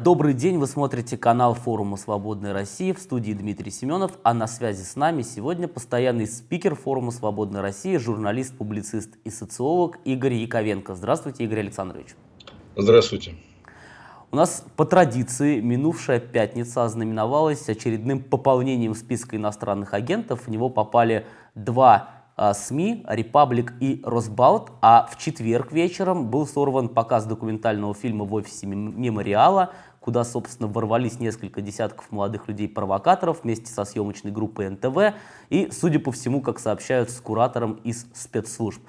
Добрый день, вы смотрите канал форума «Свободная Россия» в студии Дмитрий Семенов, а на связи с нами сегодня постоянный спикер форума «Свободная Россия», журналист, публицист и социолог Игорь Яковенко. Здравствуйте, Игорь Александрович. Здравствуйте. У нас по традиции минувшая пятница ознаменовалась очередным пополнением списка иностранных агентов. В него попали два а, СМИ «Репаблик» и «Росбалт», а в четверг вечером был сорван показ документального фильма в офисе мемориала куда, собственно, ворвались несколько десятков молодых людей-провокаторов вместе со съемочной группой НТВ и, судя по всему, как сообщают, с куратором из спецслужб.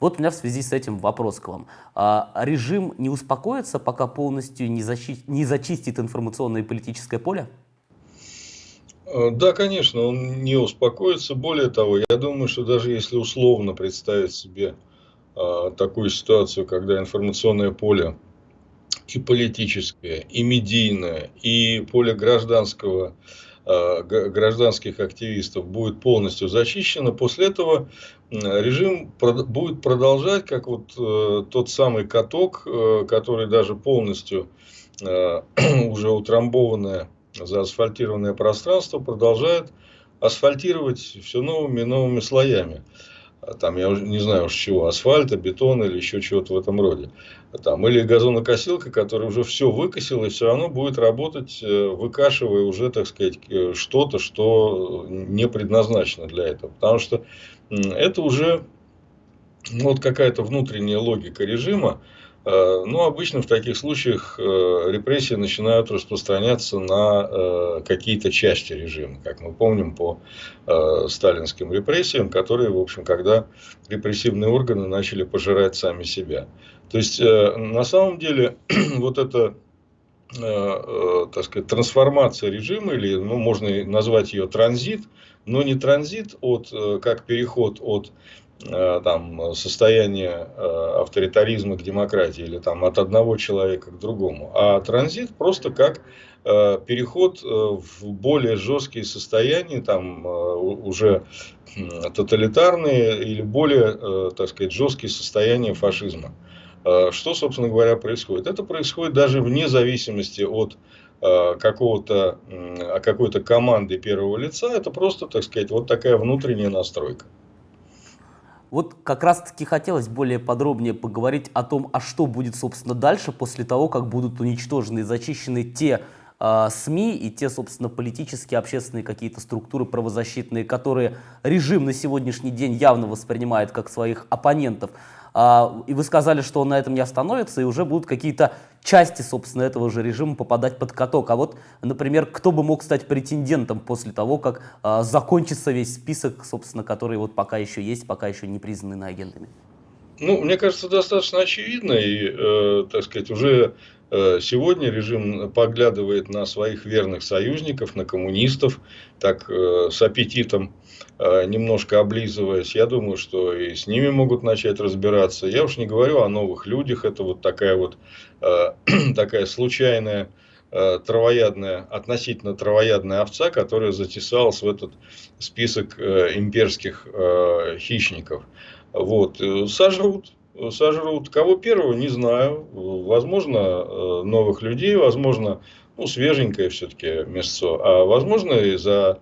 Вот у меня в связи с этим вопрос к вам. А, режим не успокоится, пока полностью не, защи... не зачистит информационное и политическое поле? Э, да, конечно, он не успокоится. Более того, я думаю, что даже если условно представить себе а, такую ситуацию, когда информационное поле и политическое, и медийное, и поле гражданского, э, гражданских активистов будет полностью зачищено, после этого режим будет продолжать, как вот э, тот самый каток, э, который даже полностью уже утрамбованное, заасфальтированное пространство продолжает асфальтировать все новыми и новыми слоями. А там, я уже не знаю уж чего, асфальта, бетона или еще чего-то в этом роде. Там, или газонокосилка, которая уже все выкосила и все равно будет работать, э, выкашивая уже, так сказать, э, что-то, что не предназначено для этого. Потому что это уже ну, вот какая-то внутренняя логика режима, Э, ну, обычно в таких случаях э, репрессии начинают распространяться на э, какие-то части режима, как мы помним по сталинским репрессиям, которые, в общем, когда репрессивные органы начали пожирать сами себя. То есть, на самом деле, вот эта так сказать, трансформация режима, или ну, можно назвать ее транзит, но не транзит от, как переход от там, состояние э, авторитаризма к демократии или там, от одного человека к другому, а транзит просто как э, переход в более жесткие состояния, там, уже тоталитарные или более, так сказать, жесткие состояния фашизма. Что, собственно говоря, происходит? Это происходит даже вне зависимости от какого-то, какой-то команды первого лица. Это просто, так сказать, вот такая внутренняя настройка. Вот как раз-таки хотелось более подробнее поговорить о том, а что будет, собственно, дальше, после того, как будут уничтожены и зачищены те э, СМИ и те, собственно, политические, общественные какие-то структуры правозащитные, которые режим на сегодняшний день явно воспринимает как своих оппонентов. А, и вы сказали, что он на этом не остановится, и уже будут какие-то части, собственно, этого же режима попадать под каток. А вот, например, кто бы мог стать претендентом после того, как а, закончится весь список, собственно, который вот пока еще есть, пока еще не признаны на агентами? Ну, мне кажется, достаточно очевидно, и, э, так сказать, уже сегодня режим поглядывает на своих верных союзников, на коммунистов, так э, с аппетитом э, немножко облизываясь. Я думаю, что и с ними могут начать разбираться. Я уж не говорю о новых людях, это вот такая вот э, такая случайная э, травоядная, относительно травоядная овца, которая затесалась в этот список э, имперских э, хищников. Вот. Э, сожрут. Сожрут. Кого первого, не знаю. Возможно, э, новых людей, возможно, ну, свеженькое все-таки мясо, а возможно и за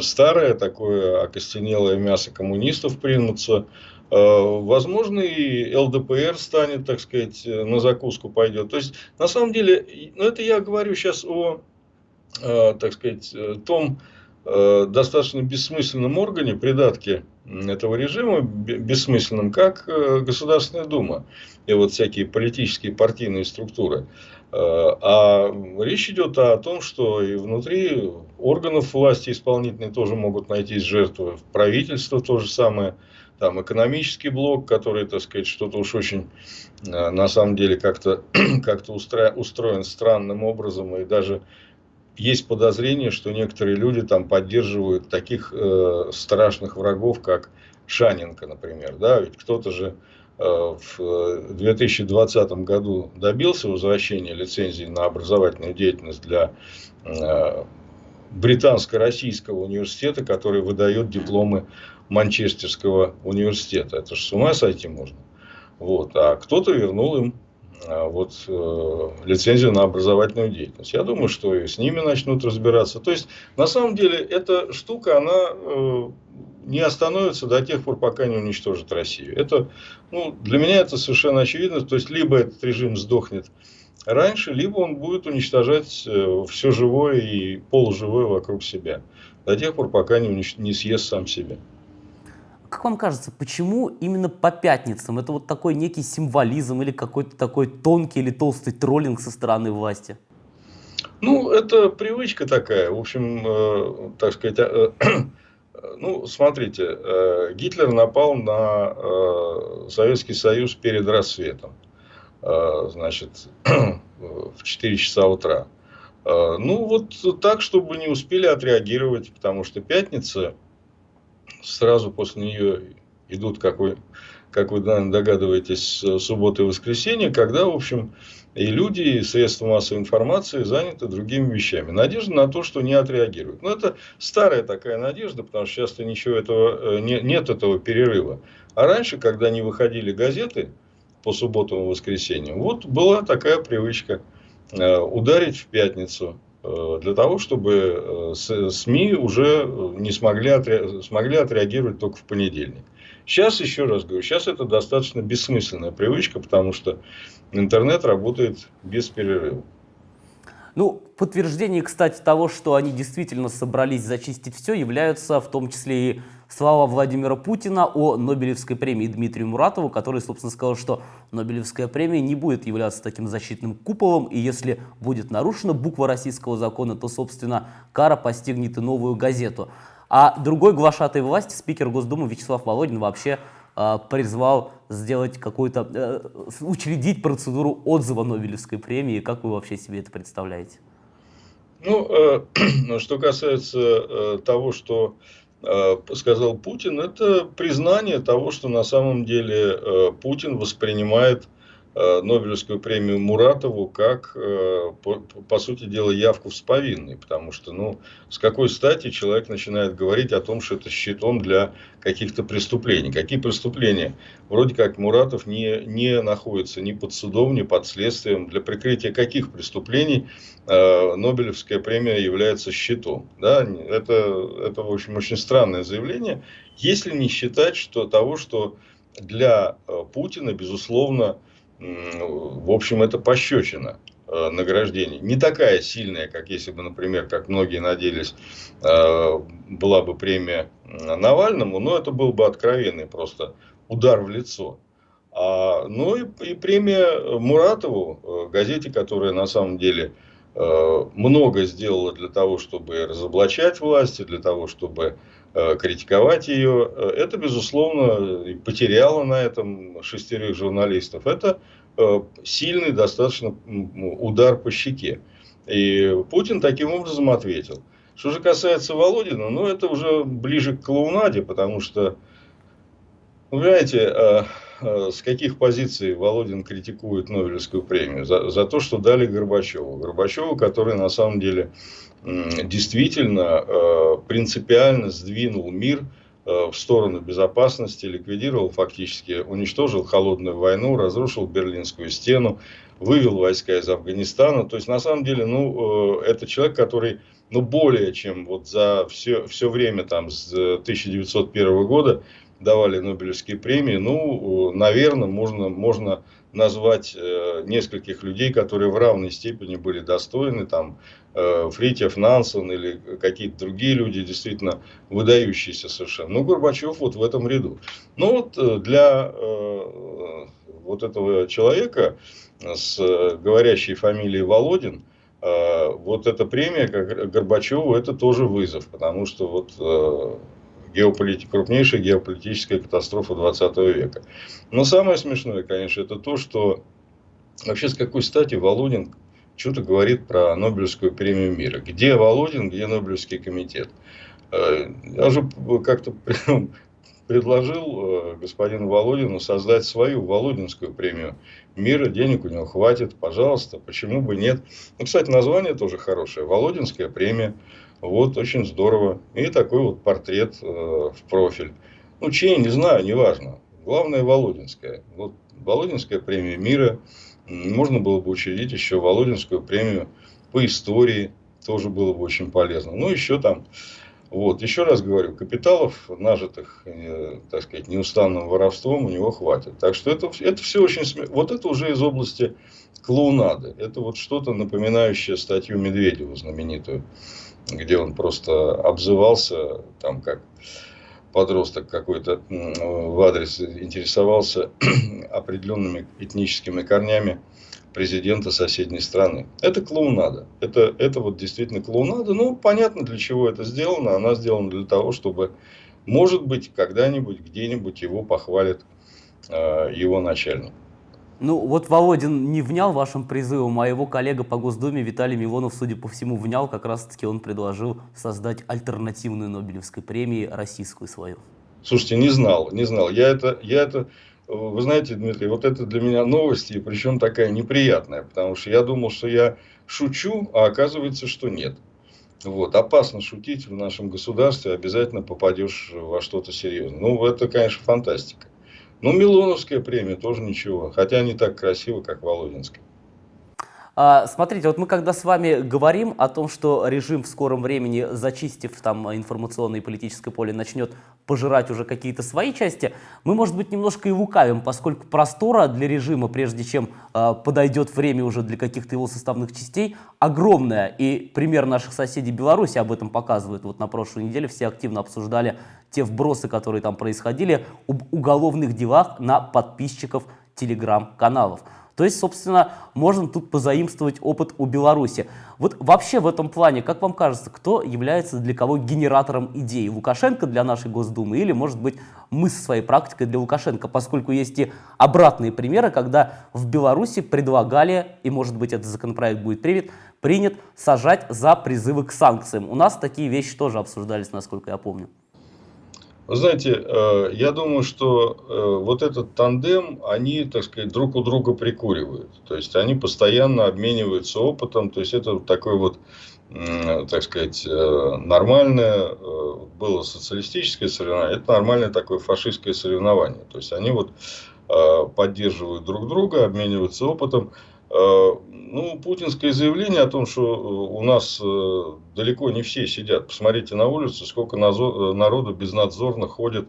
старое такое окостенелое мясо коммунистов примутся. Э, возможно, и ЛДПР станет, так сказать, на закуску пойдет. То есть, на самом деле, ну, это я говорю сейчас о, так сказать, том, Э, достаточно бессмысленном органе, придатке этого режима, бессмысленном, как э, Государственная Дума и вот всякие политические партийные структуры. Э, а речь идет о том, что и внутри органов власти исполнительной тоже могут найтись жертвы, правительство то же самое, там экономический блок, который, так сказать, что-то уж очень на самом деле как-то как устроен странным образом и даже есть подозрение, что некоторые люди там поддерживают таких э, страшных врагов, как Шаненко, например. Да? Ведь кто-то же э, в 2020 году добился возвращения лицензии на образовательную деятельность для э, британско-российского университета, который выдает дипломы Манчестерского университета. Это же с ума сойти можно. Вот. А кто-то вернул им вот, э, лицензию на образовательную деятельность. Я думаю, что и с ними начнут разбираться. То есть, на самом деле, эта штука, она э, не остановится до тех пор, пока не уничтожит Россию. Это, ну, для меня это совершенно очевидно. То есть, либо этот режим сдохнет раньше, либо он будет уничтожать э, все живое и полуживое вокруг себя. До тех пор, пока не, унич... не съест сам себя. Как вам кажется, почему именно по пятницам? Это вот такой некий символизм или какой-то такой тонкий или толстый троллинг со стороны власти? Ну, это привычка такая. В общем, э, так сказать, э, ну, смотрите, э, Гитлер напал на э, Советский Союз перед рассветом. Э, значит, в 4 часа утра. Э, ну, вот так, чтобы не успели отреагировать, потому что пятница сразу после нее идут, как вы, как вы догадываетесь, суббота и воскресенье, когда, в общем, и люди, и средства массовой информации заняты другими вещами. Надежда на то, что не отреагируют. Но это старая такая надежда, потому что часто ничего этого, э, не, нет этого перерыва. А раньше, когда не выходили газеты по субботам и воскресеньям, вот была такая привычка э, ударить в пятницу для того, чтобы э, СМИ уже не смогли, отре... смогли отреагировать только в понедельник. Сейчас, еще раз говорю, сейчас это достаточно бессмысленная привычка, потому что интернет работает без перерыва. Ну, подтверждение, кстати, того, что они действительно собрались зачистить все, являются в том числе и слова Владимира Путина о Нобелевской премии Дмитрию Муратову, который, собственно, сказал, что Нобелевская премия не будет являться таким защитным куполом, и если будет нарушена буква российского закона, то, собственно, кара постигнет и новую газету. А другой глашатой власти, спикер Госдумы Вячеслав Володин, вообще э, призвал сделать какую-то, э, учредить процедуру отзыва Нобелевской премии. Как вы вообще себе это представляете? Ну, э, что касается того, что сказал Путин, это признание того, что на самом деле э, Путин воспринимает Э, Нобелевскую премию Муратову как, э, по, по сути дела, явку в сповинной. Потому что, ну, с какой стати человек начинает говорить о том, что это щитом для каких-то преступлений. Какие преступления? Вроде как Муратов не, не находится ни под судом, ни под следствием. Для прикрытия каких преступлений э, Нобелевская премия является щитом? Да? Это, это, в общем, очень странное заявление. Если не считать что того, что для э, Путина, безусловно, в общем, это пощечина э, награждение. Не такая сильная, как если бы, например, как многие надеялись, э, была бы премия Навальному, но это был бы откровенный просто удар в лицо. А, ну и, и премия Муратову, э, газете, которая на самом деле много сделала для того, чтобы разоблачать власти, для того, чтобы критиковать ее, это, безусловно, потеряло на этом шестерых журналистов. Это Э, сильный достаточно удар по щеке. И Путин таким образом ответил. Что же касается Володина, ну это уже ближе к клоунаде, потому что, вы знаете, э, э, с каких позиций Володин критикует Нобелевскую премию? За, за то, что дали Горбачеву. Горбачеву, который на самом деле действительно принципиально сдвинул мир Э, в сторону безопасности, ликвидировал фактически, уничтожил холодную войну, разрушил Берлинскую стену, вывел войска из Афганистана. То есть, на самом деле, ну, э, это человек, который, ну, более чем вот за все, все время там с 1901 года давали Нобелевские премии, ну, наверное, можно, можно назвать э, нескольких людей, которые в равной степени были достойны, там, э, Фритьев, Нансен или какие-то другие люди, действительно выдающиеся совершенно. Ну, Горбачев вот в этом ряду. Ну, вот э, для вот этого человека с говорящей фамилией Володин, вот эта премия как Горбачеву, это тоже вызов, потому что вот геополит... крупнейшая геополитическая катастрофа 20 века. Но самое смешное, конечно, это то, что вообще с какой стати Володин что-то говорит про Нобелевскую премию мира. Где Володин, где Нобелевский комитет? Э, я уже как-то предложил э, господину Володину создать свою Володинскую премию мира. Денег у него хватит, пожалуйста, почему бы нет. Ну, кстати, название тоже хорошее. Володинская премия. Вот, очень здорово. И такой вот портрет э, в профиль. Ну, чей, не знаю, неважно. Главное, Володинская. Вот Володинская премия мира. можно было бы учредить еще Володинскую премию по истории, тоже было бы очень полезно. Ну, еще там, вот, еще раз говорю, капиталов, нажитых, э, так сказать, неустанным воровством у него хватит. Так что это, это все очень, вот это уже из области клоунады. Это вот что-то напоминающее статью Медведева знаменитую, где он просто обзывался, там как подросток какой-то в адрес интересовался определенными этническими корнями президента соседней страны. Это клоунада. Это, это вот действительно клоунада. Ну, понятно, для чего это сделано. Она сделана для того, чтобы, может быть, когда-нибудь, где-нибудь его похвалит э, его начальник. Ну, вот Володин не внял вашим призывом, а его коллега по Госдуме Виталий Милонов, судя по всему, внял. Как раз-таки он предложил создать альтернативную Нобелевской премии, российскую свою. Слушайте, не знал, не знал. Я это, я это, вы знаете, Дмитрий, вот это для меня новости, причем такая неприятная, потому что я думал, что я шучу, а оказывается, что нет. Вот. Опасно шутить в нашем государстве, обязательно попадешь во что-то серьезное. Ну, это, конечно, фантастика. Ну, Милоновская премия тоже ничего, хотя не так красиво, как Володинская. А, смотрите, вот мы когда с вами говорим о том, что режим в скором времени, зачистив там информационное и политическое поле, начнет пожирать уже какие-то свои части, мы, может быть, немножко и лукавим, поскольку простора для режима, прежде чем э, подойдет время уже для каких-то его составных частей, огромная. И пример наших соседей Беларуси об этом показывает. Вот на прошлой неделе все активно обсуждали те вбросы, которые там происходили, об уголовных делах на подписчиков телеграм-каналов. То есть, собственно, можно тут позаимствовать опыт у Беларуси. Вот вообще в этом плане, как вам кажется, кто является для кого генератором идей? Лукашенко для нашей Госдумы или, может быть, мы со своей практикой для Лукашенко, поскольку есть и обратные примеры, когда в Беларуси предлагали, и, может быть, этот законопроект будет принят, принят сажать за призывы к санкциям. У нас такие вещи тоже обсуждались, насколько я помню. Вы знаете, э, я думаю, что э, вот этот тандем, они, так сказать, друг у друга прикуривают. То есть, они постоянно обмениваются опытом. То есть, это такой вот, так сказать, э, нормальное, было социалистическое соревнование, это нормальное такое фашистское соревнование. То есть, они вот поддерживают друг друга, обмениваются опытом. Ну, путинское заявление о том, что э, у нас э, далеко не все сидят. Посмотрите на улицу, сколько э, народу безнадзорно ходит,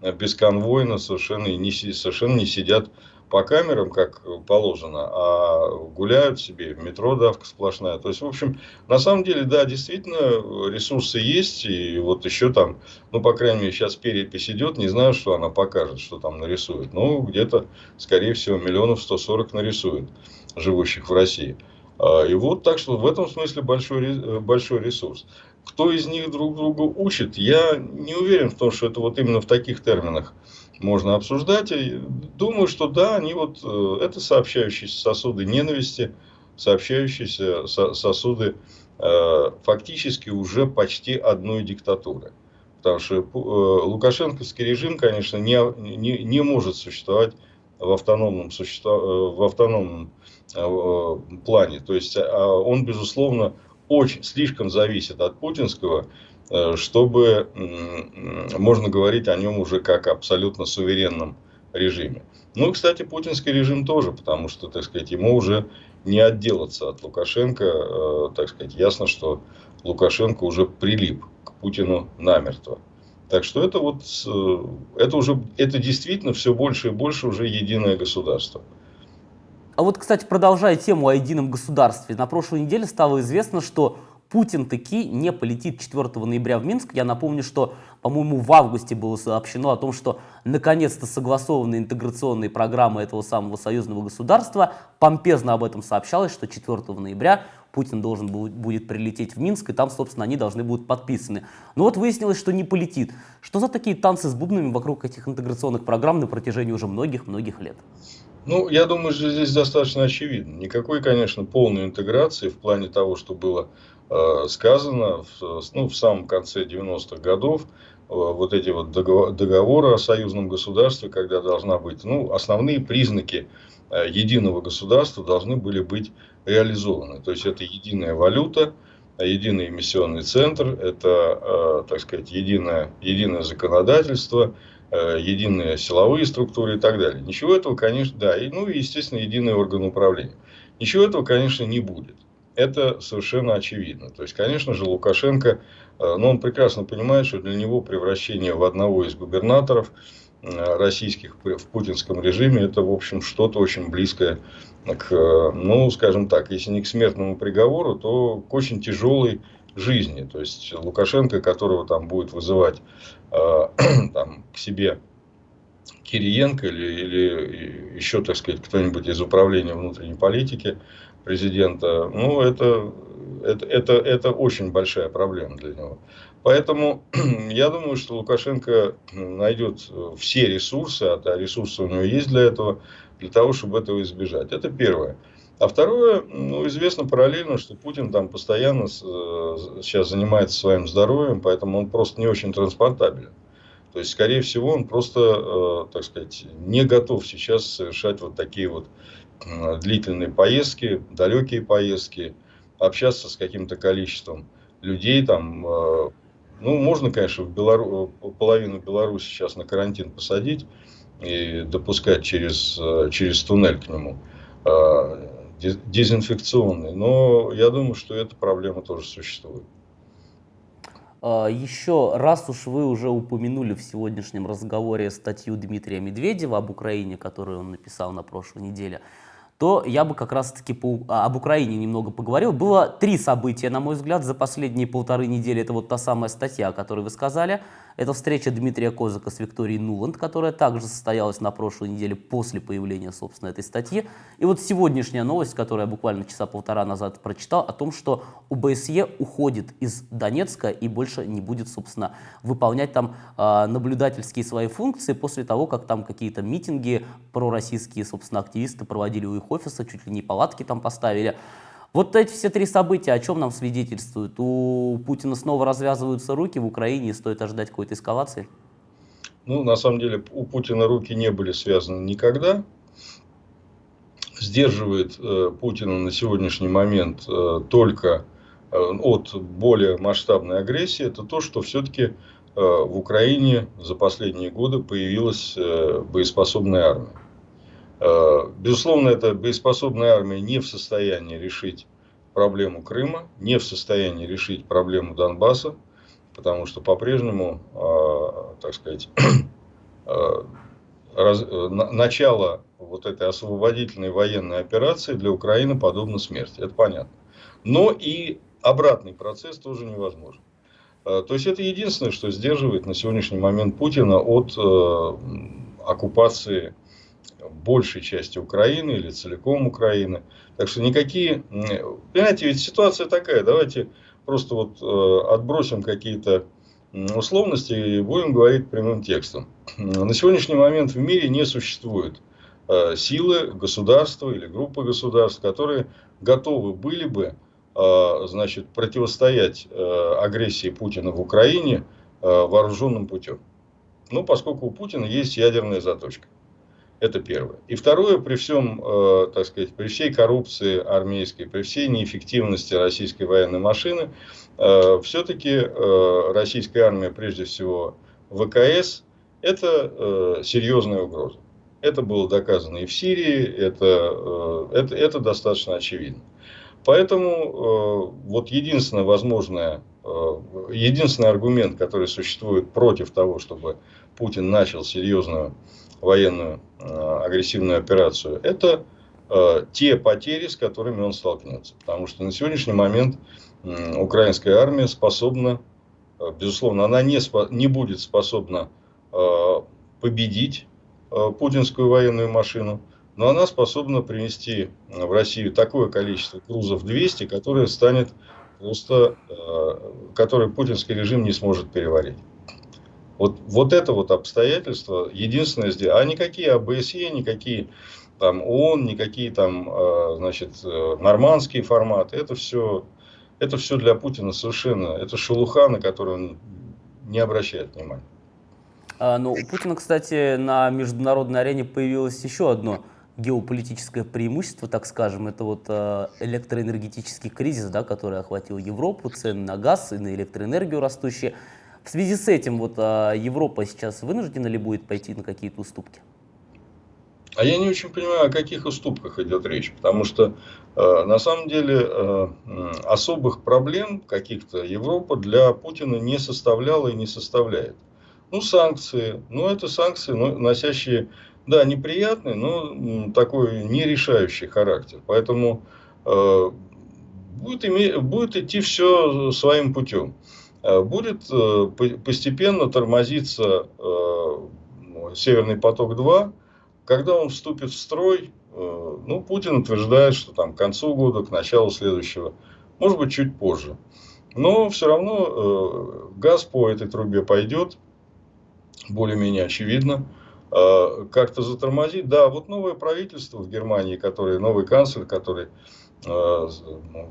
бесконвойно, совершенно не, совершенно не сидят по камерам, как положено, а гуляют себе, в метро давка сплошная. То есть, в общем, на самом деле, да, действительно, ресурсы есть, и вот еще там, ну, по крайней мере, сейчас перепись идет, не знаю, что она покажет, что там нарисует, но где-то, скорее всего, миллионов 140 нарисует живущих в России. А, и вот так что в этом смысле большой, э, большой ресурс. Кто из них друг друга учит, я не уверен в том, что это вот именно в таких терминах можно обсуждать. И думаю, что да, они вот, э, это сообщающиеся сосуды ненависти, сообщающиеся сосуды э, фактически уже почти одной диктатуры. Потому что лукашенковский режим, конечно, не, не, не может существовать в автономном, существо, в автономном Э, плане. То есть а, он, безусловно, очень слишком зависит от путинского, э, чтобы можно говорить о нем уже как абсолютно суверенном режиме. Ну кстати, путинский режим тоже, потому что, так сказать, ему уже не отделаться от Лукашенко. Э, так сказать, ясно, что Лукашенко уже прилип к Путину намертво. Так что это вот, это уже, это действительно все больше и больше уже единое государство. А вот, кстати, продолжая тему о едином государстве, на прошлой неделе стало известно, что Путин таки не полетит 4 ноября в Минск. Я напомню, что, по-моему, в августе было сообщено о том, что наконец-то согласованы интеграционные программы этого самого союзного государства. Помпезно об этом сообщалось, что 4 ноября Путин должен будет прилететь в Минск, и там, собственно, они должны будут подписаны. Но вот выяснилось, что не полетит. Что за такие танцы с бубнами вокруг этих интеграционных программ на протяжении уже многих-многих лет? Ну, я думаю, что здесь достаточно очевидно. Никакой, конечно, полной интеграции в плане того, что было э, сказано в, ну, в самом конце 90-х годов, э, вот эти вот договоры о союзном государстве, когда должна быть, ну, основные признаки э, единого государства должны были быть реализованы. То есть, это единая валюта, единый эмиссионный центр, это, э, так сказать, единое, единое законодательство – э, единые силовые структуры и так далее. Ничего этого, конечно, да, и, ну и, естественно, единый орган управления. Ничего этого, конечно, не будет. Это совершенно очевидно. То есть, конечно же, Лукашенко, э, но ну, он прекрасно понимает, что для него превращение в одного из губернаторов э, российских в путинском режиме, это, в общем, что-то очень близкое к, ну, скажем так, если не к смертному приговору, то к очень тяжелой жизни. То есть Лукашенко, которого там будет вызывать э, там, к себе Кириенко или, или еще, так сказать, кто-нибудь из управления внутренней политики президента, ну, это, это, это, это очень большая проблема для него. Поэтому я думаю, что Лукашенко найдет все ресурсы, а ресурсы у него есть для этого, для того, чтобы этого избежать. Это первое. А второе, ну, известно параллельно, что Путин там постоянно сейчас занимается своим здоровьем, поэтому он просто не очень транспортабелен. То есть, скорее всего, он просто, э, так сказать, не готов сейчас совершать вот такие вот длительные поездки, далекие поездки, общаться с каким-то количеством людей. Там, э, ну, можно, конечно, в Белору... половину Беларуси сейчас на карантин посадить и допускать через, э, через туннель к нему дезинфекционный. Но я думаю, что эта проблема тоже существует. А, Еще раз уж вы уже упомянули в сегодняшнем разговоре статью Дмитрия Медведева об Украине, которую он написал на прошлой неделе, то я бы как раз-таки а, об Украине немного поговорил. Было три события, на мой взгляд, за последние полторы недели. Это вот та самая статья, о которой вы сказали – это встреча Дмитрия Козака с Викторией Нуланд, которая также состоялась на прошлой неделе после появления, собственно, этой статьи. И вот сегодняшняя новость, которую я буквально часа полтора назад прочитал, о том, что УБСЕ уходит из Донецка и больше не будет, собственно, выполнять там э, наблюдательские свои функции после того, как там какие-то митинги пророссийские, собственно, активисты проводили у их офиса, чуть ли не палатки там поставили. Вот эти все три события о чем нам свидетельствуют? У Путина снова развязываются руки в Украине и стоит ожидать какой-то эскалации? Ну, на самом деле, у Путина руки не были связаны никогда. Сдерживает э, Путина на сегодняшний момент э, только э, от более масштабной агрессии. Это то, что все-таки э, в Украине за последние годы появилась э, боеспособная армия. Э, безусловно, эта боеспособная армия не в состоянии решить проблему Крыма, не в состоянии решить проблему Донбасса, потому что по-прежнему, э, так сказать, э, начало вот этой освободительной военной операции для Украины подобно смерти. Это понятно. Но и обратный процесс тоже невозможен. То есть это единственное, что сдерживает на сегодняшний момент Путина от оккупации большей части Украины или целиком Украины. Так что никакие... Понимаете, ведь ситуация такая. Давайте просто вот э, отбросим какие-то условности и будем говорить прямым текстом. На сегодняшний момент в мире не существует э, силы, государства или группы государств, которые готовы были бы э, значит, противостоять агрессии Путина в Украине вооруженным путем. Ну, поскольку у Путина есть ядерная заточка. Это первое. И второе, при всем, э, так сказать, при всей коррупции армейской, при всей неэффективности российской военной машины, э, все-таки э, российская армия, прежде всего ВКС, это э, серьезная угроза. Это было доказано и в Сирии, это, э, это, это достаточно очевидно. Поэтому э, вот единственное возможное, единственный аргумент, который существует против того, чтобы Путин начал серьезную военную э, агрессивную операцию, это э, те потери, с которыми он столкнется. Потому что на сегодняшний момент украинская армия способна, э, безусловно, она не, не будет способна победить путинскую военную машину, но она способна принести в Россию такое количество грузов 200, которое станет просто, который путинский режим не сможет переварить. Вот, вот это вот обстоятельство единственное здесь. А никакие АБСЕ, никакие там ООН, никакие там, а, значит, э, нормандские форматы, это все, это все для Путина совершенно, это шелуха, на которую он не обращает внимания. А, ну, у Путина, кстати, на международной арене появилось еще одно геополитическое преимущество, так скажем, это вот э, электроэнергетический кризис, да, который охватил Европу, цены на газ и на электроэнергию растущие. В связи с этим вот а, Европа сейчас вынуждена ли будет пойти на какие-то уступки? А я не очень понимаю, о каких уступках идет речь, потому что э, на самом деле э, особых проблем каких-то Европа для Путина не составляла и не составляет. Ну, санкции, ну, это санкции, ну, носящие, да, неприятный, но такой нерешающий характер. Поэтому э, будет, иметь, будет идти все своим путем. Э, будет э, постепенно тормозиться э, Северный поток-2, когда он вступит в строй, ну, Путин утверждает, что там к концу года, к началу следующего, может быть, чуть позже. Но все равно газ по этой трубе пойдет, более-менее очевидно. Как-то затормозить. Да, вот новое правительство в Германии, который, новый канцлер, который ну,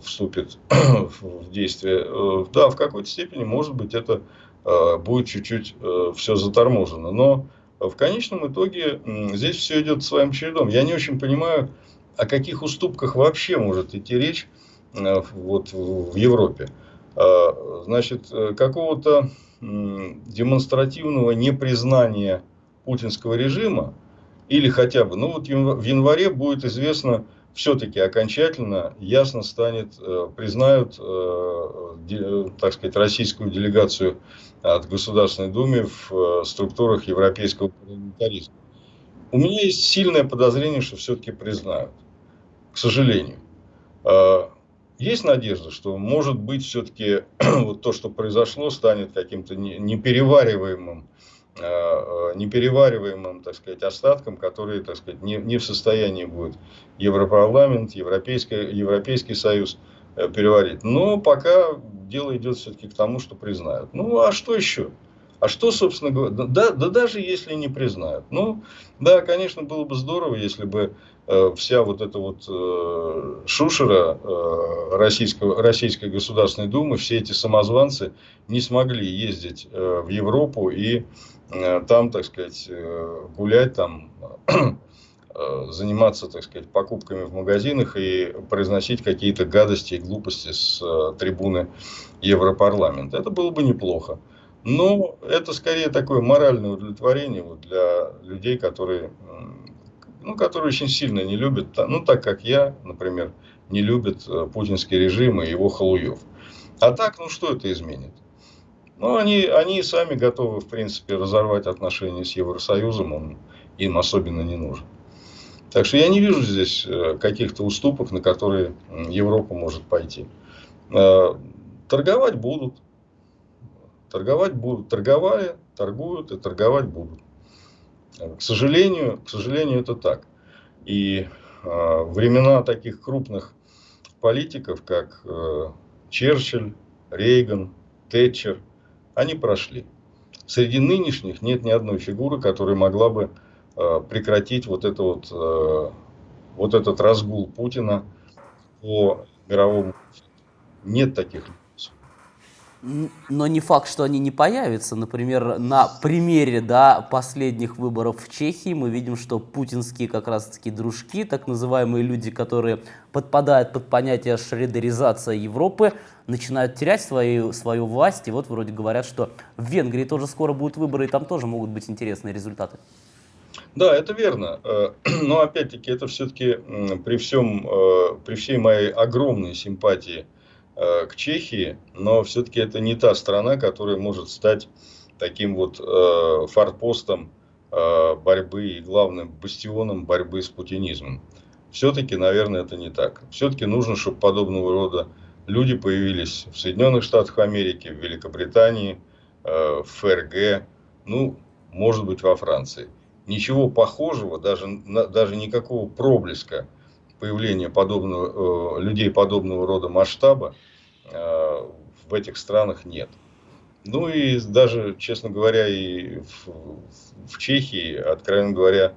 вступит в действие, да, в какой-то степени, может быть, это будет чуть-чуть все заторможено. Но в конечном итоге здесь все идет своим чередом. Я не очень понимаю, о каких уступках вообще может идти речь э, вот в Европе. А, значит, э, какого-то демонстративного непризнания путинского режима или хотя бы, ну вот в январе будет известно, все-таки окончательно ясно станет, э, признают, так сказать, российскую делегацию от Государственной Думы в э, структурах европейского парламентаризма. У меня есть сильное подозрение, что все-таки признают. К сожалению. Есть надежда, что может быть все-таки вот то, что произошло, станет каким-то неперевариваемым, неперевариваемым, так сказать, остатком, который, так сказать, не, не в состоянии будет Европарламент, Европейский, Европейский Союз э, переварить. Но пока дело идет все-таки к тому, что признают. Ну, а что еще? А что, собственно говоря, да, да даже если не признают. Ну, да, конечно, было бы здорово, если бы э, вся вот эта вот э, шушера э, российского, Российской Государственной Думы, все эти самозванцы не смогли ездить э, в Европу и э, там, так сказать, э, гулять там Э, заниматься, так сказать, покупками в магазинах и произносить какие-то гадости и глупости с э, трибуны Европарламента. Это было бы неплохо. Но это скорее такое моральное удовлетворение вот для людей, которые, ну, которые очень сильно не любят, ну, так как я, например, не любят э, путинский режим и его халуев. А так, ну, что это изменит? Ну, они, они сами готовы, в принципе, разорвать отношения с Евросоюзом, он им особенно не нужен. Так что я не вижу здесь э, каких-то уступок, на которые Европа может пойти. Э, торговать будут. Торговать будут. Торговали, торгуют и торговать будут. К сожалению, к сожалению, это так. И э, времена таких крупных политиков, как Черчилль, Рейган, Тэтчер, они прошли. Среди нынешних нет ни одной фигуры, которая могла бы Э, прекратить вот, это вот, э, вот этот разгул Путина по мировому. Нет таких но не факт, что они не появятся. Например, на примере да, последних выборов в Чехии мы видим, что путинские как раз-таки дружки, так называемые люди, которые подпадают под понятие шредеризация Европы, начинают терять свою, свою власть. И вот вроде говорят, что в Венгрии тоже скоро будут выборы, и там тоже могут быть интересные результаты. Да, это верно. Э, но опять-таки это все-таки при, всем, э, при всей моей огромной симпатии к Чехии, но все-таки это не та страна, которая может стать таким вот форпостом борьбы и главным бастионом борьбы с путинизмом. Все-таки, наверное, это не так. Все-таки нужно, чтобы подобного рода люди появились в Соединенных Штатах Америки, в Великобритании, в ФРГ, ну, может быть, во Франции ничего похожего, даже, даже никакого проблеска появления подобного, э, людей подобного рода масштаба э, в этих странах нет. Ну и даже, честно говоря, и в, в Чехии, откровенно говоря,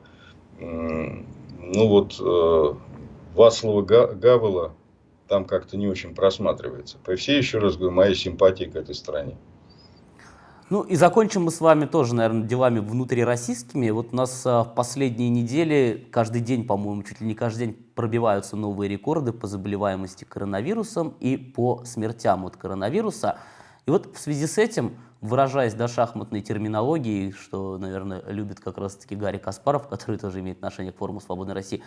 ну вот э, Вацлава Гавела там как-то не очень просматривается. При всей, еще раз говорю, моей симпатии к этой стране. Ну и закончим мы с вами тоже, наверное, делами внутрироссийскими. Вот у нас а, в последние недели, каждый день, по-моему, чуть ли не каждый день пробиваются новые рекорды по заболеваемости коронавирусом и по смертям от коронавируса. И вот в связи с этим выражаясь до шахматной терминологии, что, наверное, любит как раз-таки Гарри Каспаров, который тоже имеет отношение к форуму «Свободной России».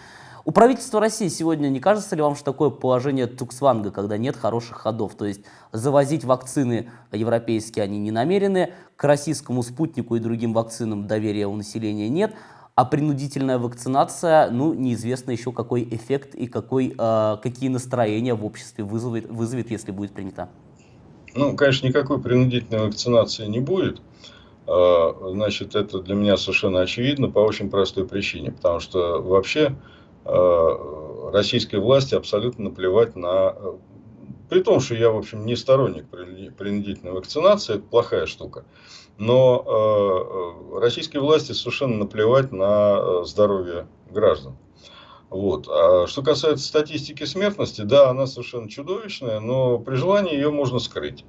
У правительства России сегодня не кажется ли вам, что такое положение Туксванга, когда нет хороших ходов? То есть завозить вакцины европейские они не намерены, к российскому спутнику и другим вакцинам доверия у населения нет, а принудительная вакцинация, ну, неизвестно еще какой эффект и какой, э, какие настроения в обществе вызовет, вызовет, если будет принята. Ну, конечно, никакой принудительной вакцинации не будет. А, значит, это для меня совершенно очевидно по очень простой причине. Потому что вообще а, российской власти абсолютно наплевать на... При том, что я, в общем, не сторонник принудительной вакцинации, это плохая штука. Но а, российской власти совершенно наплевать на здоровье граждан. Вот. А что касается статистики смертности, да, она совершенно чудовищная, но при желании ее можно скрыть.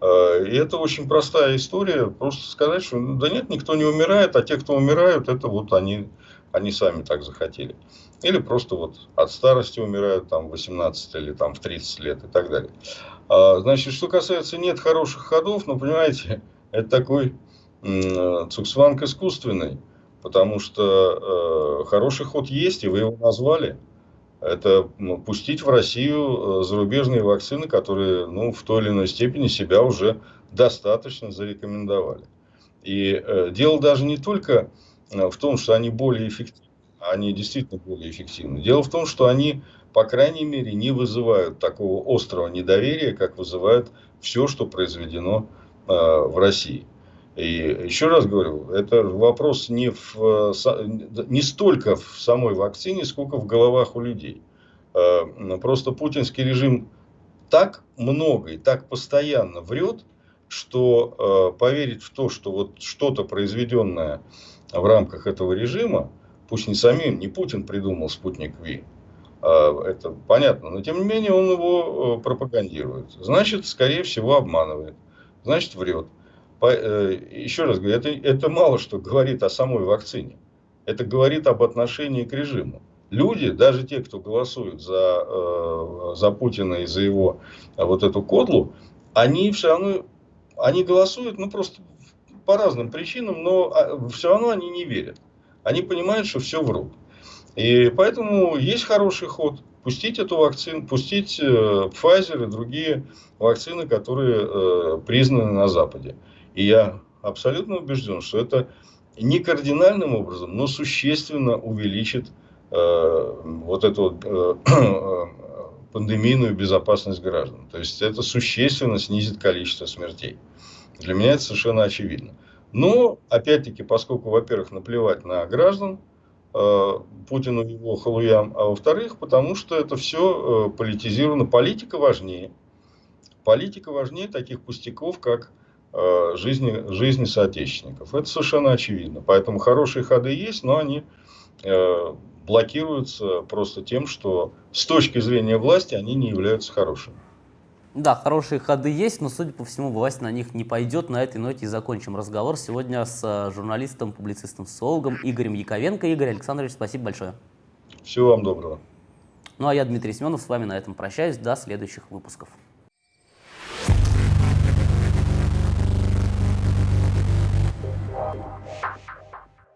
А, и это очень простая история. Просто сказать, что ну, да нет, никто не умирает, а те, кто умирают, это вот они, они сами так захотели. Или просто вот от старости умирают там в 18 или там в 30 лет и так далее. А, значит, что касается нет хороших ходов, ну, понимаете, это такой цуксванг искусственный. Потому что э, хороший ход есть, и вы его назвали. Это ну, пустить в Россию э, зарубежные вакцины, которые ну, в той или иной степени себя уже достаточно зарекомендовали. И э, дело даже не только э, в том, что они более эффективны, они действительно более эффективны. Дело в том, что они, по крайней мере, не вызывают такого острого недоверия, как вызывает все, что произведено э, в России. И еще раз говорю, это вопрос не, в, не столько в самой вакцине, сколько в головах у людей. Э, просто путинский режим так много и так постоянно врет, что э, поверить в то, что вот что-то произведенное в рамках этого режима, пусть не самим, не Путин придумал спутник Ви, а, это понятно, но тем не менее он его э, пропагандирует. Значит, скорее всего, обманывает, значит, врет. Э, еще раз говорю, это, это мало что говорит о самой вакцине. Это говорит об отношении к режиму. Люди, даже те, кто голосует за, э, за Путина и за его э, вот эту кодлу, они все равно они голосуют ну, просто по разным причинам, но а, все равно они не верят. Они понимают, что все врут. И поэтому есть хороший ход. Пустить эту вакцину, пустить Pfizer и другие вакцины, которые признаны на Западе. И я абсолютно убежден, что это не кардинальным образом, но существенно увеличит э, вот эту э, э, пандемийную безопасность граждан. То есть это существенно снизит количество смертей. Для меня это совершенно очевидно. Но, опять-таки, поскольку, во-первых, наплевать на граждан, э, Путину и его халуям, а во-вторых, потому что это все э, политизировано. Политика важнее. Политика важнее таких пустяков, как жизни, жизни соотечественников. Это совершенно очевидно. Поэтому хорошие ходы есть, но они э, блокируются просто тем, что с точки зрения власти они не являются хорошими. Да, хорошие ходы есть, но, судя по всему, власть на них не пойдет. На этой ноте и закончим разговор сегодня с э, журналистом, публицистом, социологом Игорем Яковенко. Игорь Александрович, спасибо большое. Всего вам доброго. Ну а я, Дмитрий Семенов, с вами на этом прощаюсь. До следующих выпусков.